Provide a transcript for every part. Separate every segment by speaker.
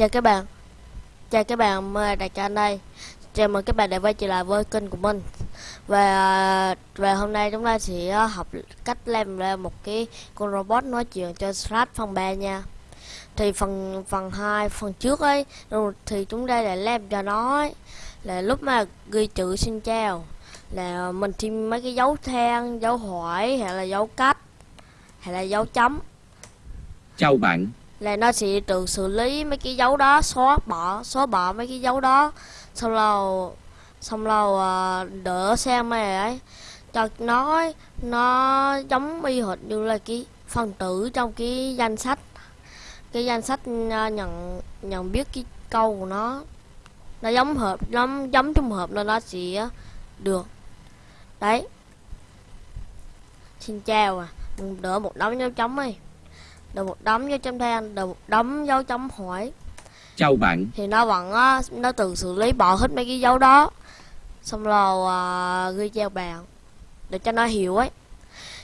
Speaker 1: Chào các bạn. Chào các bạn, mời đại ca đây? Chào mừng các bạn đã quay trở lại với kênh của mình. Và và hôm nay chúng ta sẽ à, học cách làm ra một cái con robot nói chuyện cho Slash phần 3 nha. Thì phần phần 2, phần trước ấy Thì chúng ta đã làm cho nó ấy, Là lúc mà ghi chữ xin chào Là mình thêm mấy cái dấu than, dấu hỏi hay là dấu cách Hay là dấu chấm.
Speaker 2: Chào bạn,
Speaker 1: là nó sẽ tự xử lý mấy cái dấu đó xóa bỏ xóa bỏ mấy cái dấu đó. Xong lâu xong lâu à, ờ, đỡ xem mày ấy. Cho nó nó giống y hệt như là cái phần tử trong cái danh sách. Cái danh sách ờ, nhận nhận biết cái câu của nó. Nó giống hợp giống giống trùng hợp nên nó sẽ được. Đấy. Xin chào à. Mình đỡ một đống dấu chấm ấy đợi một đống dấu chấm than đợi một đống dấu chấm hỏi.
Speaker 2: Chào bạn,
Speaker 1: thì nó vẫn á, nó tự xử lý bỏ hết mấy cái dấu đó. Xong rồi à, ghi chào bạn để cho nó hiểu ấy.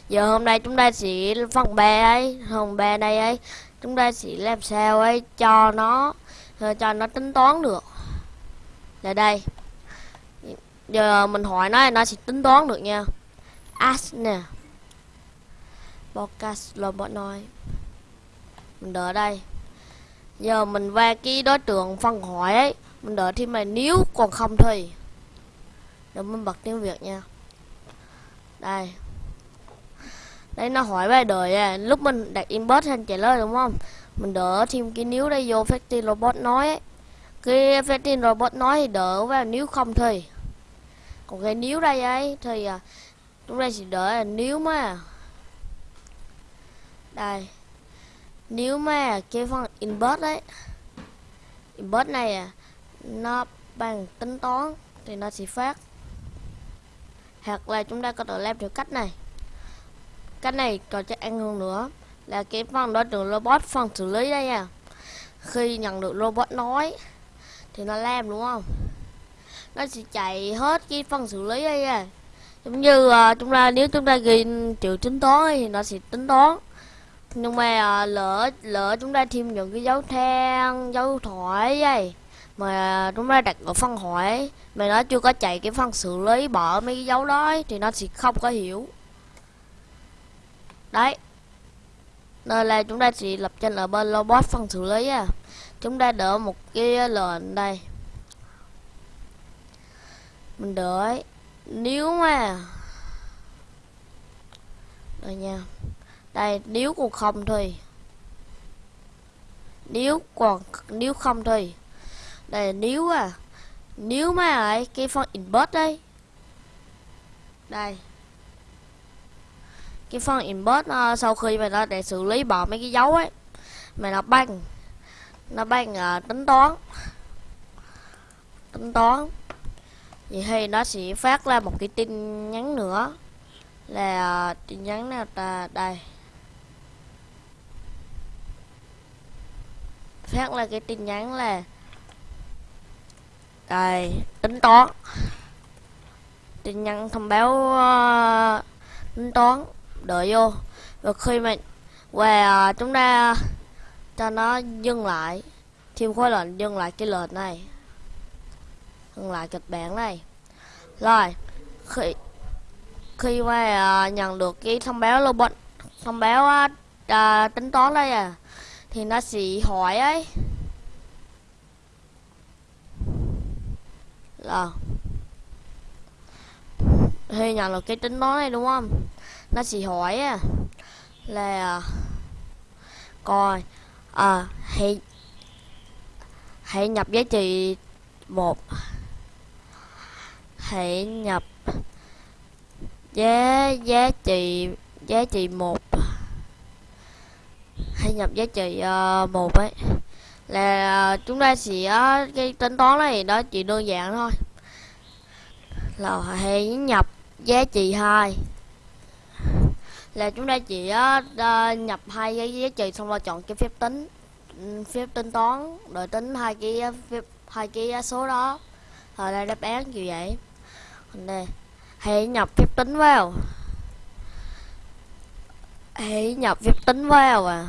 Speaker 1: Giờ hôm nay chúng ta sẽ phần ba ấy phần ba đây ấy chúng ta sẽ làm sao ấy cho nó ờ, cho nó tính toán được. Là đây. Giờ mình hỏi nó nó sẽ tính toán được nha. Ask nè. Podcast robot nói mình đợi đây. Giờ mình qua cái đối tượng phân hỏi ấy mình đợi thêm mà nếu còn không thì. Để mình bật tiếng việt nha. Đây. Đây nó hỏi về đời à lúc mình đặt inbox anh trả lời đúng không? Mình đỡ thêm cái nếu đây vô factory robot nói ấy. Cái factory robot nói thì đỡ và nếu không thì. Còn cái nếu đây ấy thì à, chúng ta sẽ đỡ là nếu mà. Đây nếu mà cái phần input đấy input này à, nó bằng tính toán thì nó sẽ phát. Hoặc là chúng ta có thể làm theo cách này. Cách này còn chắc ăn hơn nữa là cái phần đó tượng robot phần xử lý đây à. Khi nhận được robot nói thì nó làm đúng không? Nó sẽ chạy hết cái phần xử lý đây à. Giống như uh, chúng ta nếu chúng ta ghi chữ tính toán thì nó sẽ tính toán nhưng mà à, lỡ lỡ chúng ta thêm những cái dấu than dấu thoại vậy mà chúng ta đặt ở phân hỏi mà nó chưa có chạy cái phân xử lý bỏ mấy cái dấu đó ấy, thì nó sẽ không có hiểu. Đấy. Nên là chúng ta chỉ lập trên ở bên robot phân xử lý à chúng ta đỡ một cái lệnh đây. Mình đợi nếu mà rồi nha đây nếu còn không thì nếu còn nếu không thì đây nếu à nếu mà ấy cái phần import đây đây. Cái phần import uh, ờ, sau khi mà nó để xử lý bỏ mấy cái dấu ấy mà nó bằng nó bằng uh, ờ, tính toán. Tính toán. Vậy thì nó sẽ phát ra một cái tin nhắn nữa. Là uh, tin nhắn nào ta? Đây. Phát là cái tin nhắn là đây tính toán. Tin nhắn thông báo uh, tính toán đợi vô. Và khi mà về uh, ờ, chúng ta cho nó dừng lại thêm khối lệnh dừng lại cái lệnh này. Dừng lại kịch bản này. Rồi khi khi mà uh, nhận được cái thông báo robot thông báo uh, tính toán đây à thì nó sẽ hỏi ấy. Là khi nhận được cái tính toán này đúng không? Nó sẽ hỏi ấy, là coi à hãy hãy nhập giá trị một. Hãy nhập giá giá trị giá trị một thay nhập giá trị uh, một ấy. Là uh, chúng ta sẽ uh, cái tính toán này đó chỉ đơn giản thôi. Là hãy nhập giá trị hai. Là chúng ta chỉ uh, nhập hai cái giá trị xong rồi chọn cái phép tính phép tính toán rồi tính hai cái phép hai cái số đó. Rồi đây đáp án như vậy. Đây hãy nhập phép tính vào. Hãy nhập phép tính vào à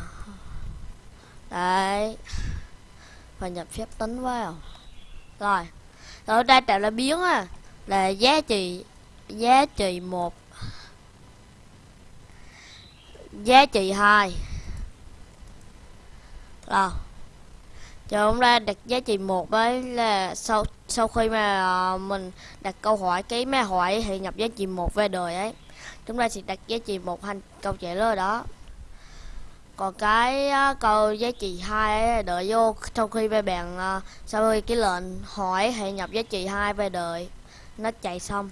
Speaker 1: đấy. Và nhập phép tính vào rồi. Rồi, đây tạo là biến á. Là giá trị giá trị một. Giá trị hai. Rồi. Chờ hôm nay đặt giá trị một với là sau sau khi mà à, mình đặt câu hỏi, cái máy hỏi thì nhập giá trị một về đời ấy. Chúng ta sẽ đặt giá trị một thành câu trả lời đó còn cái uh, câu giá trị hai ấy đợi vô trong khi về bạn uh, sau khi cái lệnh hỏi hệ nhập giá trị hai về đợi. Nó chạy xong.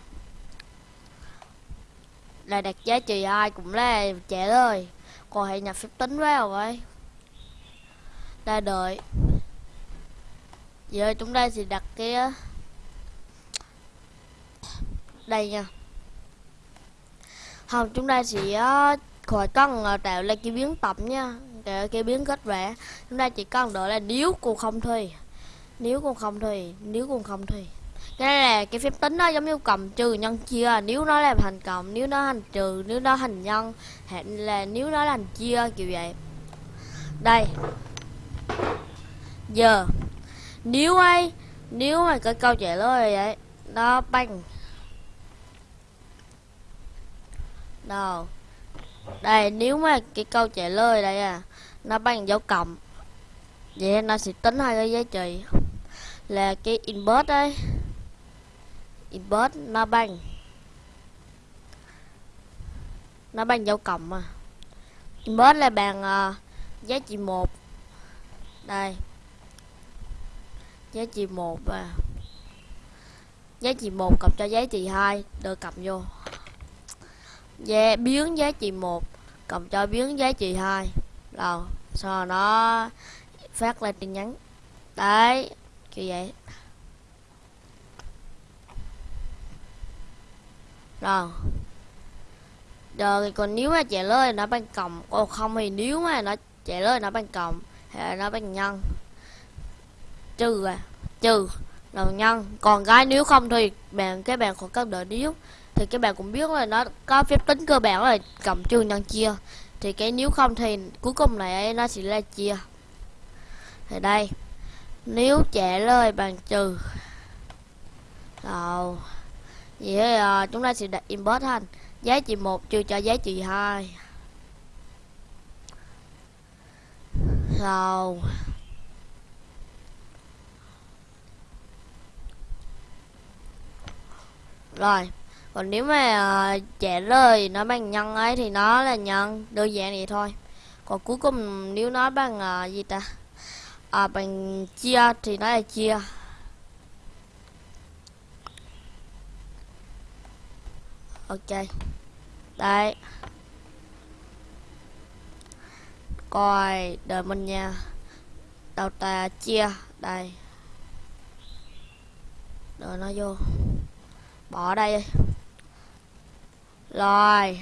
Speaker 1: Là đặt giá trị hai cũng là trẻ rồi. Còn hệ nhập phép tính vào vậy ta đợi. Giờ chúng ta sẽ đặt cái ờ, đây nha. Không chúng ta sẽ khỏi cần ờ, tạo ra cái biến tập nha. Cái, cái biến kết vẽ. Chúng ta chỉ cần đợi là nếu cô không thì. Nếu cô không thì. Nếu cô không thì. Cái này là cái phép tính đó giống như cầm trừ nhân chia. Nếu nó là thành cộng nếu nó thành trừ nếu nó thành nhân hay là nếu nó thành chia kiểu vậy. Đây. Giờ. Nếu ấy nếu mà cái câu trả lời vậy nó bằng đầu đây nếu mà cái câu trả lời đây à nó bằng dấu cộng vậy nó sẽ tính hai cái giá trị. Là cái input đấy input nó bằng nó bằng dấu cộng mà input là bằng uh, giá trị một. Đây giá trị một à. Giá trị một cộng cho giá trị hai đưa cộng vô giá biến giá trị một cộng cho biến giá trị hai. Rồi, sau nó phát lên tin nhắn. Đấy, kiểu vậy. Rồi. Rồi, còn nếu mà trả lời nó bằng cộng còn không thì nếu mà nó trả lời nó bằng cộng, thì nó bằng nhân. Trừ à trừ là nhân. Còn cái nếu không thì bạn, cái bạn còn các đợi nếu thì các bạn cũng biết là nó có phép tính cơ bản là cộng trừ nhân chia thì cái nếu không thì cuối cùng này nó sẽ là chia. Thì đây nếu trả lời bằng trừ. Rồi vậy à, chúng ta sẽ đặt input thành giá trị một trừ cho giá trị hai. Rồi. Rồi còn nếu mà uh, trả lời nó bằng nhân ấy thì nó là nhân đơn giản vậy thôi. Còn cuối cùng nếu nó bằng uh, gì ta? À, bằng chia thì nó là chia. Ok. Đây coi đợi mình nha. Đầu ta chia. Đây. Đợi nó vô. Bỏ đây đi rồi.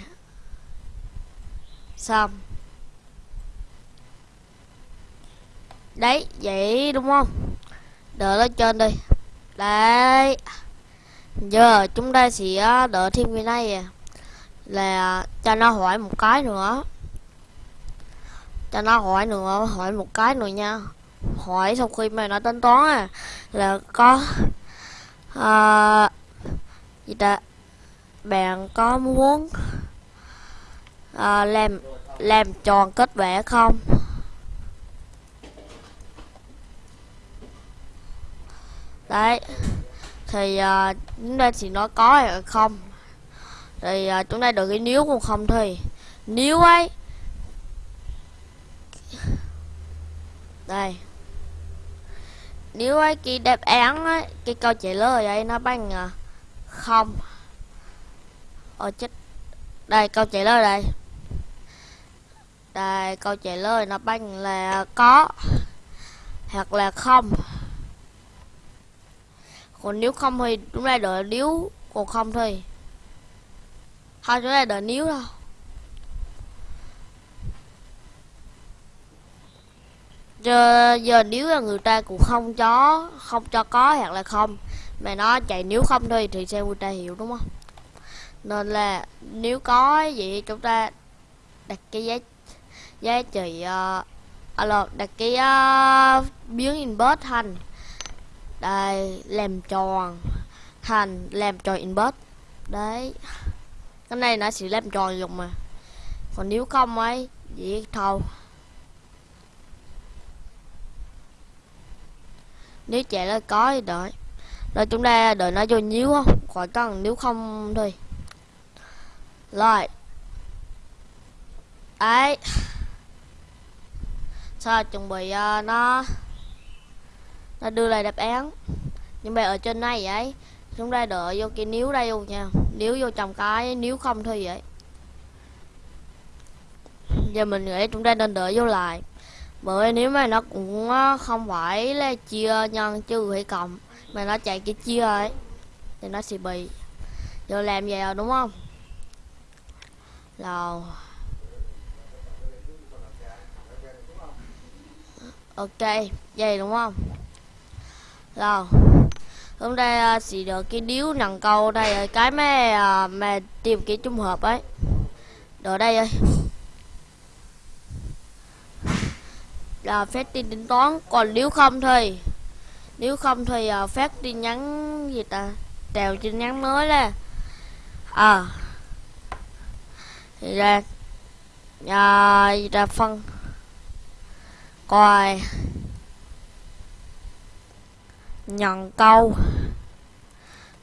Speaker 1: Xong. Đấy vậy đúng không? Đợi lên trên đi. Đấy. Giờ chúng ta sẽ ờ, đợi thêm cái này à. là cho nó hỏi một cái nữa. Cho nó hỏi nữa hỏi một cái nữa nha. Hỏi sau khi mà nó tính toán à là có à, gì ta? Bạn có muốn à, làm làm tròn kết vẽ không? Đấy thì à, chúng ta chỉ nói có hay không? Thì à, chúng ta được cái nếu cũng không thì nếu ấy. Đây. Nếu ấy cái đáp án ấy, cái câu trả lời ấy nó bằng không. Ôi chết. Đây câu trả lời đây. Đây câu trả lời nó bằng là có hoặc là không. Còn nếu không thì chúng ta đợi nếu còn không thì thôi chúng ta đợi nếu đâu giờ, giờ nếu là người ta cũng không cho không cho có hoặc là không mà nó chạy nếu không thôi thì xem người ta hiểu đúng không? Nên là nếu có vậy chúng ta đặt cái giá giá trị ờ, à, uh, alo đặt cái uh, biến inbox thành. Đây làm tròn thành làm tròn inbox đấy. Cái này nó sẽ làm tròn dùng mà. Còn nếu không ấy vậy thâu nếu chạy nó có thì đợi. Rồi chúng ta đợi nó vô nhíu không khỏi cần nếu không thôi rồi đấy sao chuẩn bị uh, nó nó đưa lại đáp án. Nhưng mà ở trên này vậy chúng ta đợi vô kia níu đây luôn nha. Níu vô trong cái níu không thôi vậy. Giờ mình nghĩ chúng ta nên đợi vô lại. Bởi nếu mà nó cũng ờ, không phải là chia nhân trừ hay cộng mà nó chạy cái chia ấy thì nó sẽ bị giờ làm vậy rồi đúng không? Là, ok vậy đúng không? Rồi. Hôm nay uh, được cái điếu nặng câu đây à, cái mẹ uh, tìm cái trung hợp ấy. Đồ đây ơi. Là phép tin tính toán còn nếu không thì nếu không thì uh, phát tin nhắn gì ta? Trèo tin nhắn mới là à ra à, ra phân. Coi. Nhận câu.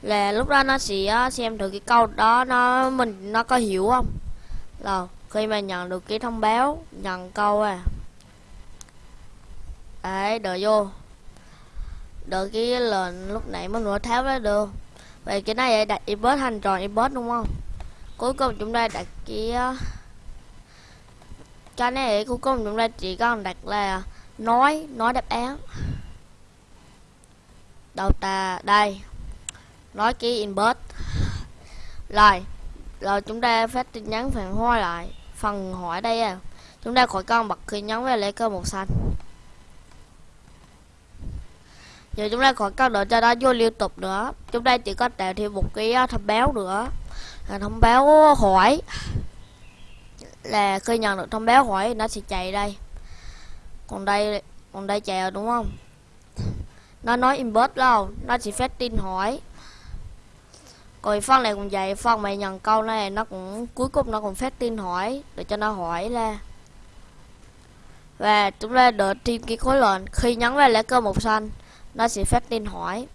Speaker 1: Là lúc đó nó sẽ xem thử cái câu đó nó mình nó có hiểu không? Là khi mà nhận được cái thông báo nhận câu à. Đấy đợi vô. Đợi cái lệnh lúc nãy mới nữa tháo ra được. Vậy cái này đặt input thành tròn input đúng không? Cuối cùng chúng ta đặt cái ờ, cái này cuối cùng chúng ta chỉ cần đặt là nói nói đáp án. Đầu ta đây, nói cái input. Rồi rồi chúng ta phát tin nhắn phản hồi lại, phần hỏi đây à. Chúng ta khỏi con bật khi nhấn về lấy cơ màu xanh. Giờ chúng ta khỏi cần đợi cho nó vô liên tục nữa. Chúng ta chỉ có tạo thêm một cái ờ, thông báo nữa thông báo hỏi là khi nhận được thông báo hỏi nó sẽ chạy đây. Còn đây còn đây chạy rồi đúng không? Nó nói inbox đâu nó chỉ phát tin hỏi. Còn phân này cũng vậy phân mày nhận câu này nó cũng cuối cùng nó cũng phát tin hỏi để cho nó hỏi là và chúng ta đợi tìm cái khối lệnh. Khi nhấn vào lá cơ màu xanh nó sẽ phát tin hỏi.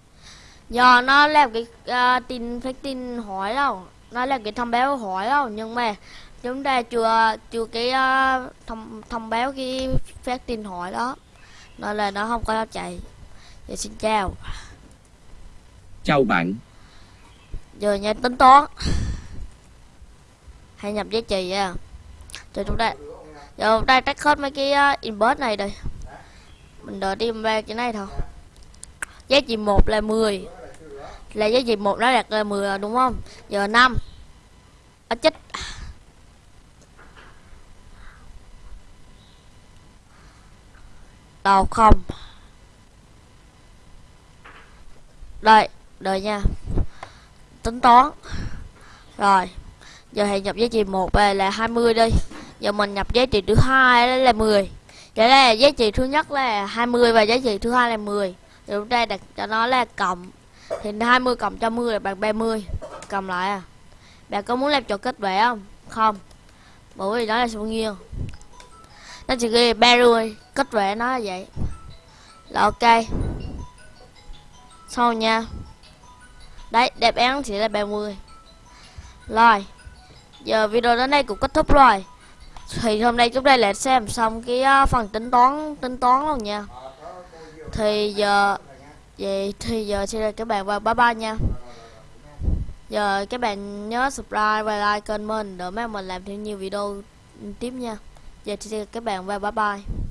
Speaker 1: Do nó làm cái uh, tin phát tin hỏi đâu nó là cái thông báo hỏi đâu nhưng mà chúng ta chưa chưa cái uh, thông thông báo cái phát tin hỏi đó. Nên là nó không có chạy. Giờ xin chào.
Speaker 2: Chào bạn.
Speaker 1: Giờ nha tính toán. Hãy nhập giá trị nha cho chúng ta giờ chúng ta tắt hết mấy cái uh, inbox này đây mình đợi đi ba cái này thôi. Giá trị một là 10 là giá trị một nó đạt là 10 đúng không? Giờ 5 à, chết. Đầu không. Đây đợi nha. Tính toán. Rồi giờ hãy nhập giá trị một về là 20 đi. Giờ mình nhập giá trị thứ hai là 10 vậy là giá trị thứ nhất là 20 và giá trị thứ hai là 10 thì chúng ta đặt cho nó là cộng. Thì 20 cộng cho 10 là bằng 30 cầm lại à bạn có muốn làm trò kết vẽ không? Không. Bởi vì đó là sự nghiêng nó chỉ ghi 30 kết vẽ nó là vậy. Là ok. Sau nha. Đấy đáp án chỉ là 30 rồi. Giờ video đến đây cũng kết thúc rồi. Thì hôm nay chúng ta lại xem xong cái uh, phần tính toán tính toán luôn nha. Thì giờ vậy thì giờ xin các bạn và bye bye nha giờ các bạn nhớ subscribe và like kênh mình để mà mình làm thêm nhiều video tiếp nha. Giờ thì các bạn và bye bye.